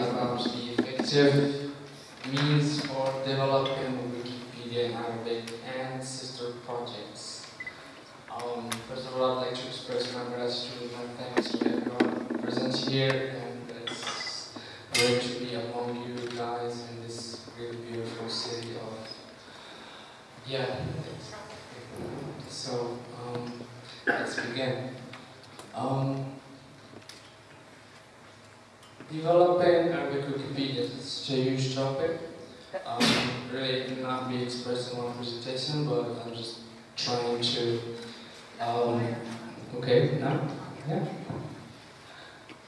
about the effective means for developing Wikipedia in Arabic and sister projects. Um, first of all, I'd like to express my gratitude and thanks to everyone present here, and it's great to be among you guys in this really beautiful city of yeah. So um, let's begin. Um, Developing Arabic Wikipedia is a huge topic. Um, really not be expressed in one presentation, but I'm just trying to. Um, okay, now? Yeah.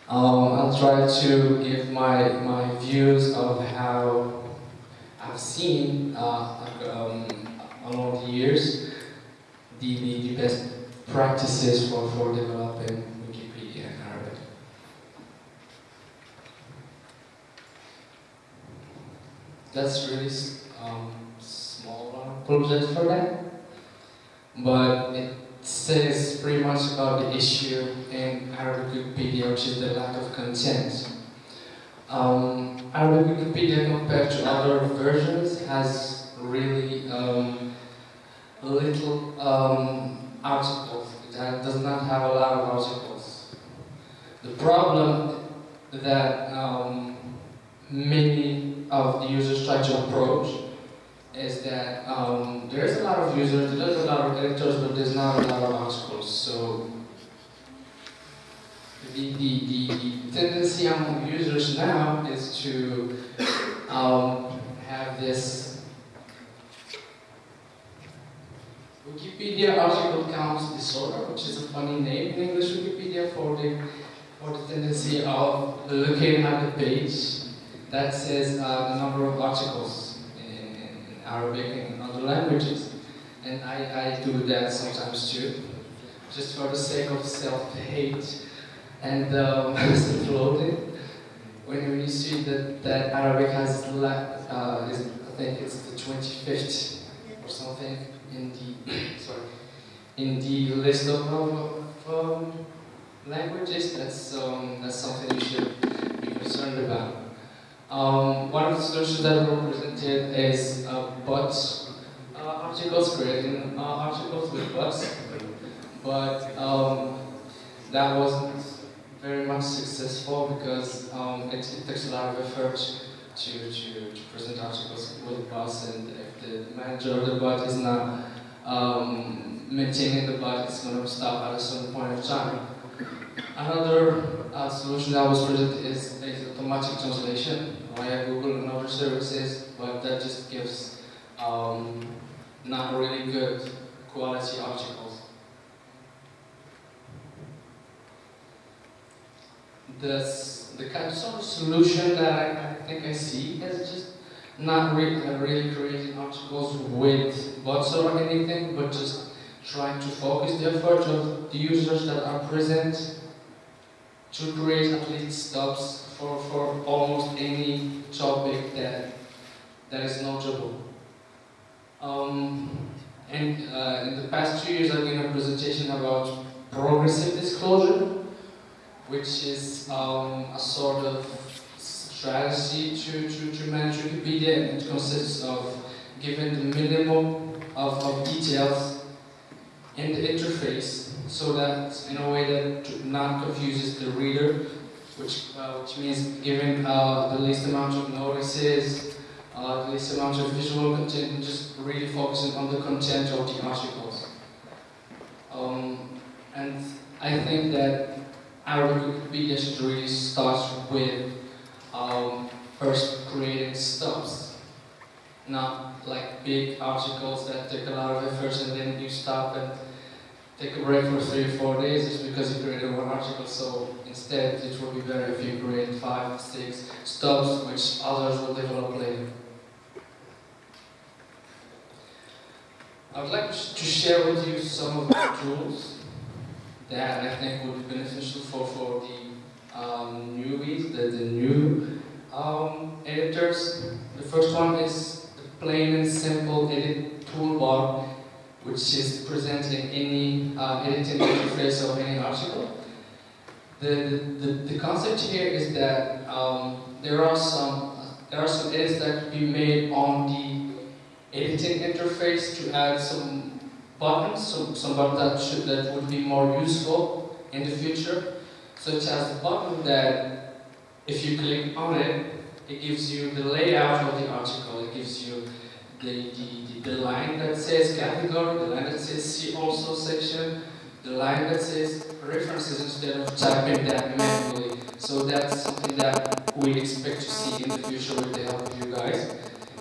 Um, I'll try to give my, my views of how I've seen uh, um, along the years the, the, the best practices for, for developing Wikipedia in Arabic. That's really um, small one. Apologize for that. But it says pretty much about the issue in Arabic Wikipedia, which is the lack of content. Um, Arabic Wikipedia compared to other versions has really um, little um, articles. It does not have a lot of articles. The problem that um, many of the users try to approach is that um, there's a lot of users, there's a lot of editors, but there's not a lot of articles. So the, the, the, the tendency among users now is to um, have this Wikipedia article counts disorder, which is a funny name in English Wikipedia for the for the tendency of looking at the page that says uh, the number of articles in, in Arabic and other languages. And I, I do that sometimes too, just for the sake of self-hate and um, self-loathing. When, you see that, that Arabic has, uh, is, I think it's the 25th or something in the, sorry, in the list of, of um, languages, that's, um, that's something you should be concerned about. Um, one of the solutions that were presented is uh, bots, uh, articles, creating uh, articles with bots, but um, that wasn't very much successful because um, it, it takes a lot of effort to, to, to present articles with bots, and if the manager of the bot is not um, maintaining the bot, it's going to stop at a certain point of time. Another uh, solution that was presented is, is automatic translation via Google and other services, but that just gives um, not really good quality articles. This, the kind of solution that I, I think I see is just not really, really creating articles with bots or anything, but just trying to focus the effort of the users that are present to create at least stubs for, for almost any topic that that is notable. Um, and uh, in the past two years, I've given a presentation about progressive disclosure, which is um, a sort of strategy to, to, to manage Wikipedia, and it consists of giving the minimum of, of details in the interface so that in a way that not confuses the reader, which, uh, which means giving uh, the least amount of notices, uh, the least amount of visual content, and just really focusing on the content of the articles. Um, and I think that Arabic Wikipedia should really start with um, first creating stubs, not like big articles that take a lot of effort and then you stop and take a break for three or four days just because you created one article. So instead, it will be better if you create five, six stubs, which others will develop later. I would like to share with you some of the tools that I think would be beneficial for, for the um, newbies, the, the new um, editors. The first one is the plain and simple edit toolbar, which is present in any uh, editing interface of any article. The, the, the concept here is that um, there are some there are some edits that could be made on the editing interface to add some buttons, some, some buttons that, should, that would be more useful in the future, such as the button that if you click on it, it gives you the layout of the article, it gives you the, the, the, line that says category, the line that says see also section, the line that says references instead of typing that manually. So that's something that we expect to see in the future with the help of you guys.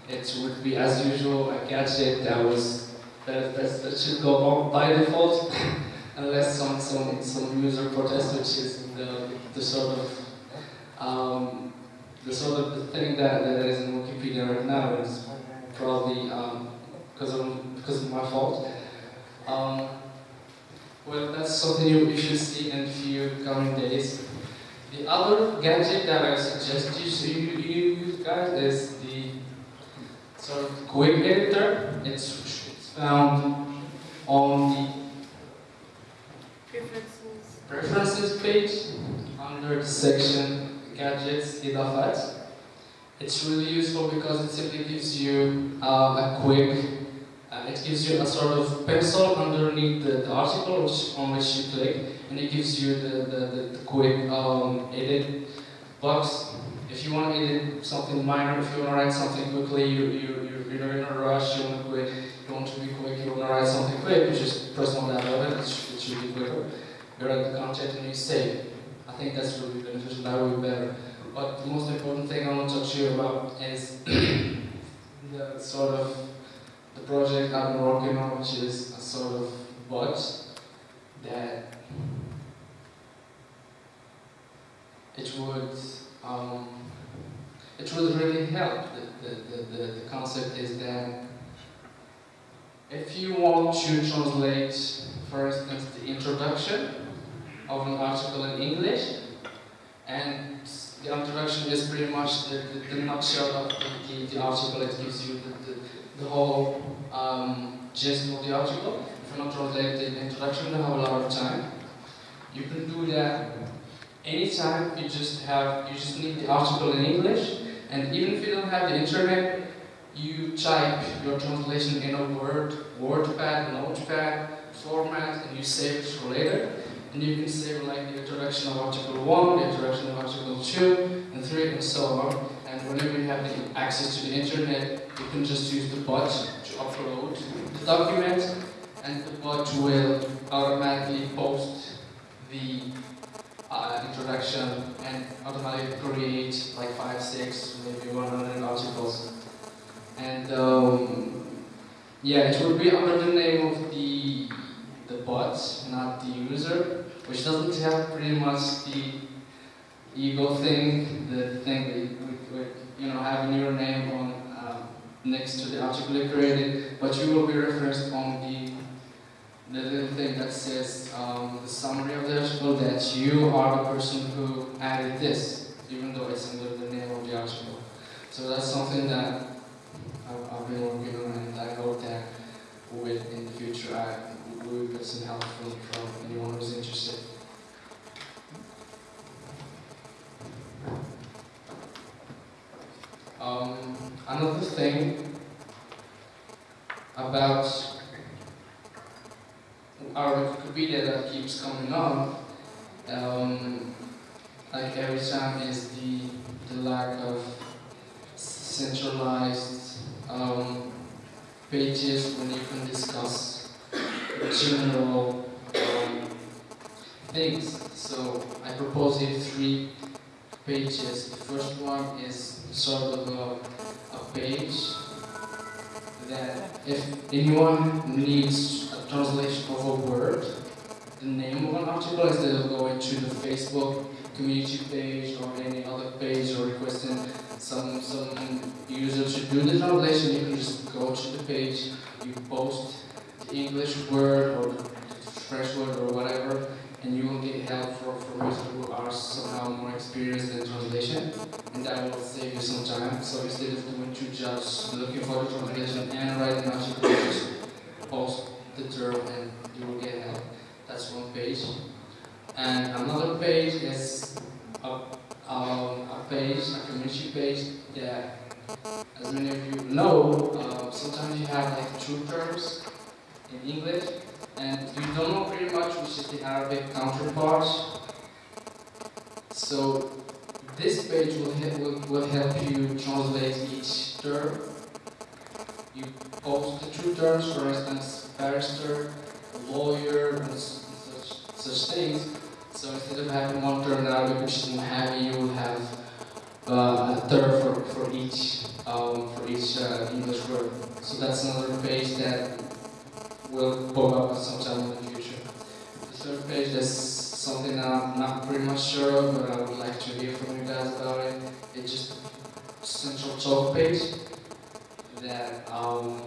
It would be as usual a gadget that was that, that, that should go on by default unless some, some some user protest, which is the, the sort of um, the sort of the thing that, that is in Wikipedia right now probably um, because of because of my fault. Um, well, that's something you, should see in a few coming days. The other gadget that I suggest you, you, you use, guys, is the sort of quick editor. It's, it's found on the Preferences. preferences page under the section gadgets idafat. It's really useful because it simply gives you uh, a quick, uh, it gives you a sort of pencil underneath the, the article on which you click, and it gives you the, the, the, quick um, edit box. If you want to edit something minor, if you want to write something quickly, you, you, you, you're in a rush, you want to quick, you want to be quick, you want to write something quick, you just press on that button, it should, it should be quicker. You write the content and you save. I think that's really beneficial, that would be better. But the most important thing I want to talk to you about is the sort of the project I've been working on, which is a sort of bot that it would um, it would really help. The, the, the, the, the concept is that if you want to translate, for instance, the introduction of an article in English, and the introduction is pretty much the, the, the nutshell of the, the, article. It gives you the, the, the whole um, gist of the article. If you're not translate the introduction, you have a lot of time. You can do that anytime. You just have you just need the article in English, and even if you don't have the internet, you type your translation in a Word, WordPad, Notepad format, and you save it for later. And you can save like the introduction of article 1, the introduction of article 2, and 3, and so on. And whenever you have the access to the internet, you can just use the bot to upload the document, and the bot will automatically post the uh, introduction and automatically create like 5, 6, maybe 100 articles. And um, yeah, it would be under the name of the bot, not the user, which doesn't have pretty much the ego thing, the thing with, with you know having your name on um, next to the article you created, but you will be referenced on the the little thing that says um, the summary of the article that you are the person who added this, even though it's under the name of the article. So that's something that I've, I've been working on, and I hope that with in the future I get some help from, from anyone who's interested. Um, another thing about our Wikipedia that keeps coming up, um, like every time, is the, the lack of centralized um, pages when you can discuss general um, things. So I propose here three pages. The first one is sort of a, a page that if anyone needs a translation of a word, the name of an article instead of going to the Facebook community page or any other page or requesting some some user to do the translation. You can just go to the page, you post English word or French word or whatever, and you will get help from users who are somehow more experienced in translation, and that will save you some time. So instead of doing two jobs, looking for the translation and writing article, just post the term and you will get help. That's one page. And another page is a, um, a page, a community page that, as many of you know, uh, sometimes you have like two terms in English, and you don't know pretty much which is the Arabic counterpart. So this page will, will, will help you translate each term. You post the two terms, for instance, barrister, lawyer, and such, such things. So instead of having one term in Arabic which is heavy, you will have uh, a term for, for each um, for each uh, English word. So that's another page that will pop up sometime in the future. The third page is something that I'm not pretty much sure of, but I would like to hear from you guys about it. It's just central talk page that um,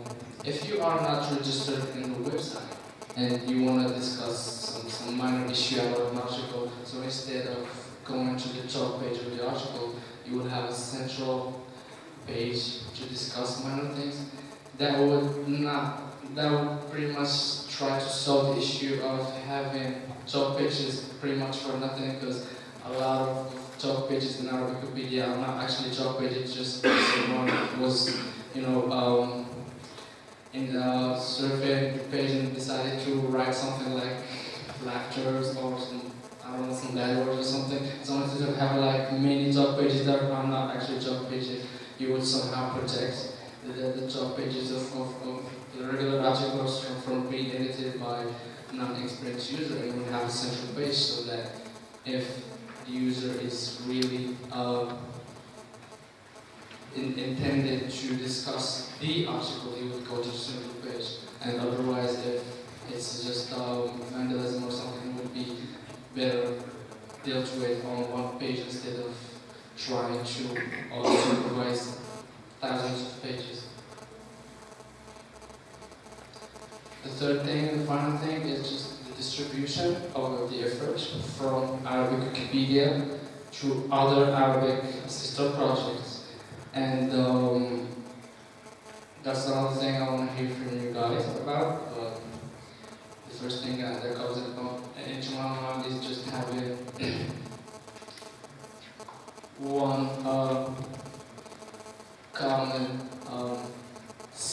if you are not registered in the website and you want to discuss some, some minor issue about an article, so instead of going to the talk page of the article, you would have a central page to discuss minor things. That would not that would pretty much try to solve the issue of having talk pages pretty much for nothing because a lot of talk pages in our Wikipedia are not actually talk pages, just someone was, you know, um, in the survey page and decided to write something like lectures or some, I don't know, some bad words or something. So instead of having like many talk pages that are not actually talk pages, you would somehow protect the, the talk pages of, of, of the regular articles from, from being edited by non-experienced user and we have a central page so that if the user is really uh, in, intended to discuss the article, he would go to the central page. And otherwise, if it's just um, vandalism or something, would be better dealt with on one page instead of trying to uh, supervise thousands of pages. The third thing, the final thing, is just the distribution of the effort from Arabic Wikipedia to other Arabic sister projects. And um, that's another thing I want to hear from you guys about. But the first thing that comes into my mind is just having one uh, common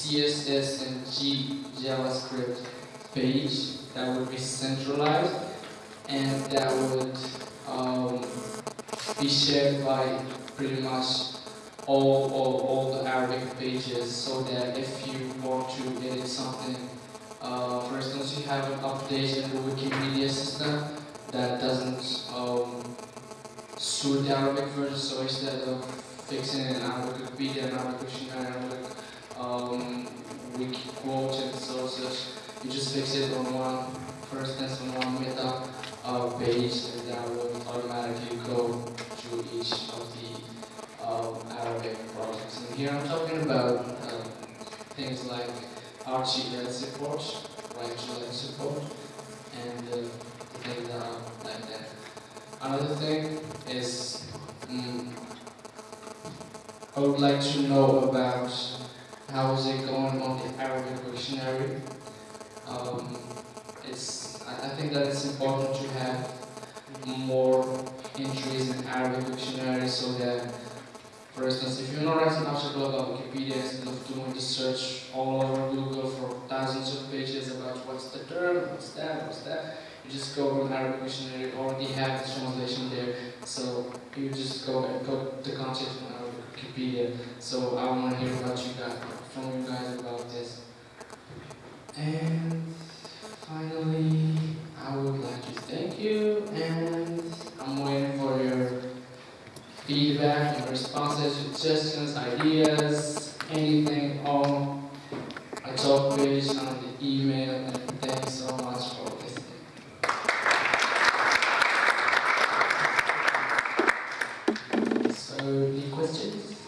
CSS and G JavaScript page that would be centralized and that would um, be shared by pretty much all, all, all the Arabic pages so that if you want to edit something, uh, for instance, you have an update in the Wikimedia system that doesn't um, suit the Arabic version, so instead of fixing an Arabic Wikipedia, an Arabic dictionary, um, wiki quote and so such. You just fix it on one, for instance, on one meta uh, page, and that will automatically go to each of the um, Arabic projects. And here I'm talking about uh, things like RTL support, to support, and uh, things that are like that. Another thing is, um, I would like to know about how is it going on the Arabic dictionary. Um, it's, I, think that it's important to have more entries in Arabic dictionary so that, for instance, if you're not writing an article about Wikipedia, instead of doing the search all over Google for thousands of pages about what's the term, what's that, what's that, you just go to Arabic dictionary, already have the translation there, so you just go and go the content on Arabic Wikipedia. So I want to hear about you guys, Tell you guys about this. And finally, I would like to thank you and I'm waiting for your feedback and responses, suggestions, ideas, anything on a talk page, on the email, and thanks so much for listening. So, any questions?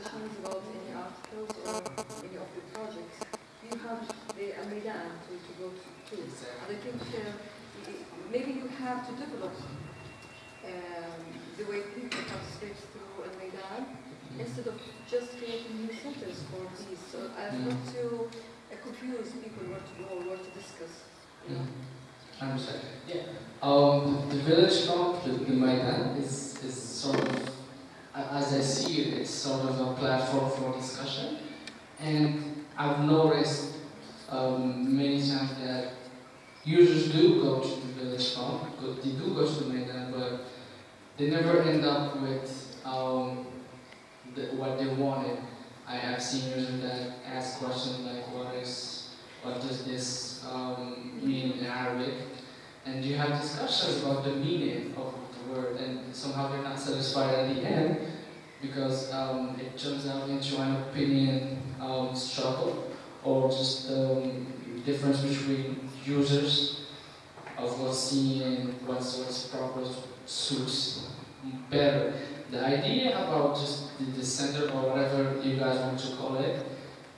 Discussions about any articles or any of the projects, you have the Maidan to, to go to. to. And I think uh, maybe you have to develop um, the way people participate through a Maidan instead of just creating new centers for these, so as not to uh, confuse people where to go, where to discuss. You know? I understand. Yeah. Um, the village talk, the, the Maidan, is, is sort of, as I see it, it's sort of a platform for discussion. And I've noticed um, many times that users do go to the village go- they do go to the but they never end up with um, the, what they wanted. I have seen users that ask questions like, what is, what does this um, mean in Arabic? And you have discussions about the meaning of word, and somehow they're not satisfied at the end because um, it turns out into an opinion um, struggle or just um, difference between users of what's seen and what's, what's proper suits better. The idea about just the, the center or whatever you guys want to call it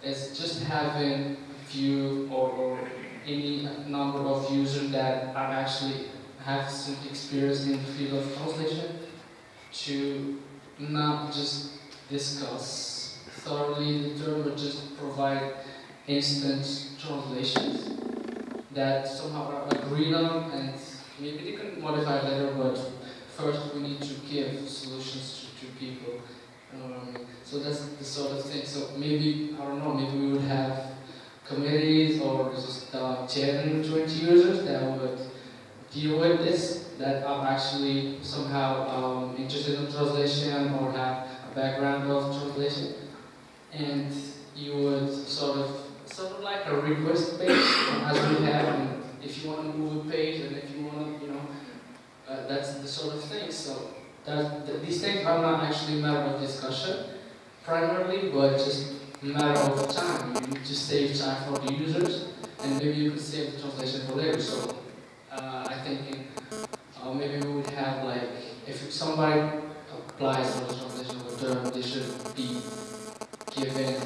is just having few or, or any number of users that are actually have some experience in the field of translation to not just discuss thoroughly the term but just provide instant translations that somehow are agreed on and maybe they can modify later but first we need to give solutions to, to people. Mean? So that's the sort of thing. So maybe, I don't know, maybe we would have committees or just uh, 10, 20 users that would deal with this, that are actually somehow um, interested in translation or have a background of translation. And you would sort of, sort of like a request page as we have, and if you want to move a page and if you want to, you know, uh, that's the sort of thing. So that, th- these things are not actually matter of discussion primarily, but just matter of time. You need to save time for the users, and maybe you could save the translation for later. So uh, I think uh, maybe we would have like if somebody applies for this term, they should be given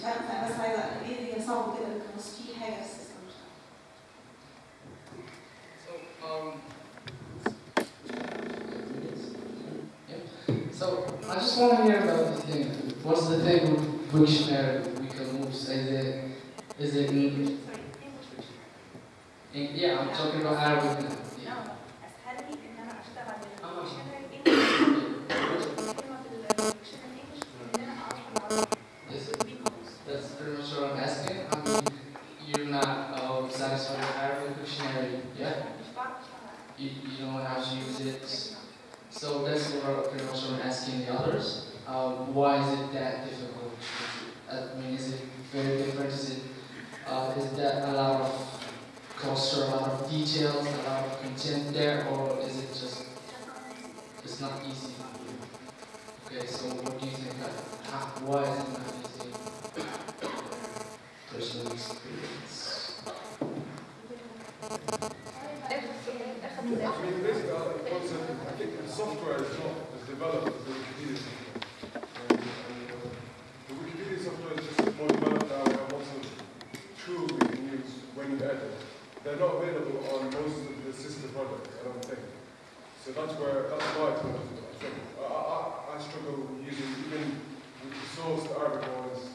فاهم فانا بس عايزه ليه هي صعبه كده القاموس في حاجه في السيستم مش عارفة. So, um, yeah. So, I just want to hear about the thing. What's the thing with Wiktionary we can move? Is it, is it in, in, yeah, I'm talking about Arabic Is it that difficult? I mean, is it very different? Is it uh, is that a lot of cost or a lot of details, a lot of content there, or is it just it's not easy? Okay, so what do you think? That, how, why is it not easy? Personal experience. I mean, basically, one second. I think the software is not as developed as the Wikipedia software. And, and, uh, the Is just more developed now. Have lots of tools we can use when you edit. They're not available on most of the sister products, I don't think. So that's where, that's why. I. I, I, I struggle using, even the Arabic ones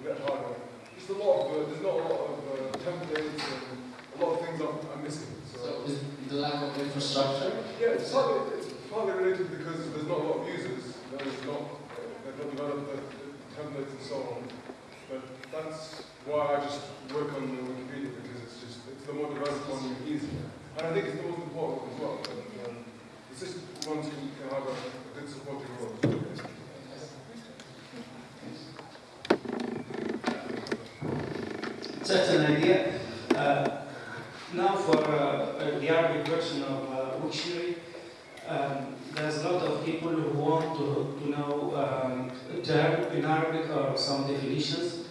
a bit harder. Just a lot of, uh, there's not a lot of uh, templates and a lot of things are, are missing. So So, is the lack of infrastructure? yeah, it's partly, it's partly related because there's not a lot of users. There's not, they've not developed the, the templates and so on. But that's why I just work on the Wikipedia because it's just, it's the more developed one, the easier. And I think it's the most important one as well. But, um, it's just ones can, can have a, a good supporting role. Just an idea. Uh, now for uh, uh, the Arabic version of uh, Wiktionary, um, there's a lot of people who want to, to know um, term in Arabic or some definitions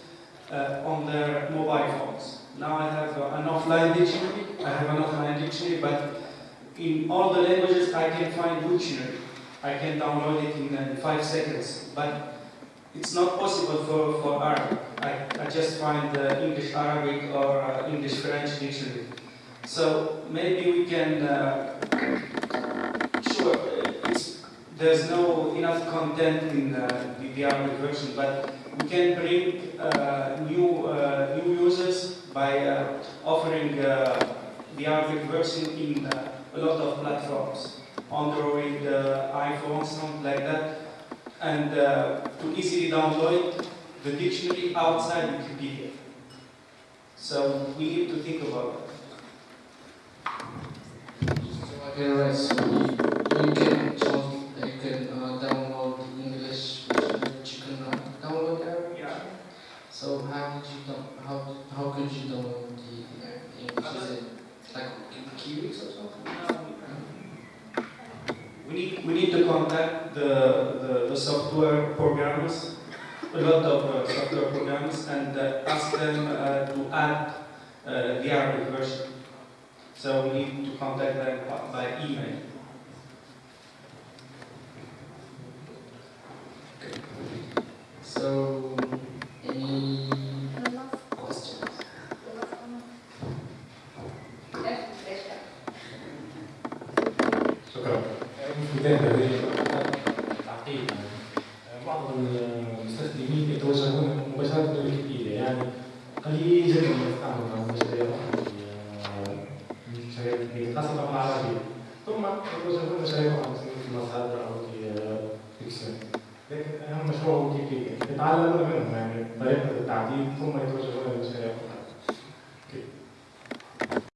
uh, on their mobile phones. Now I have uh, an offline dictionary, I have an offline dictionary, but in all the languages I can find dictionary. I can download it in uh, five seconds, but it's not possible for, for Arabic. I, I just find uh, English Arabic or uh, English French dictionary. So maybe we can, sure, there's no enough content in uh, the, Arabic version, but we can bring uh, new, uh, new users by uh, offering uh, the Arabic version in uh, a lot of platforms, Android, uh, iPhone, something like that and to easily download the dictionary outside Wikipedia. So we need to think about that. How how could you download the, the English? Is it like in Kiwix or something? We need, we need to contact the, the, the software programmers, a lot of uh, software programmers, and uh, ask them uh, to add uh, the Arabic version. So we need to contact them by email. So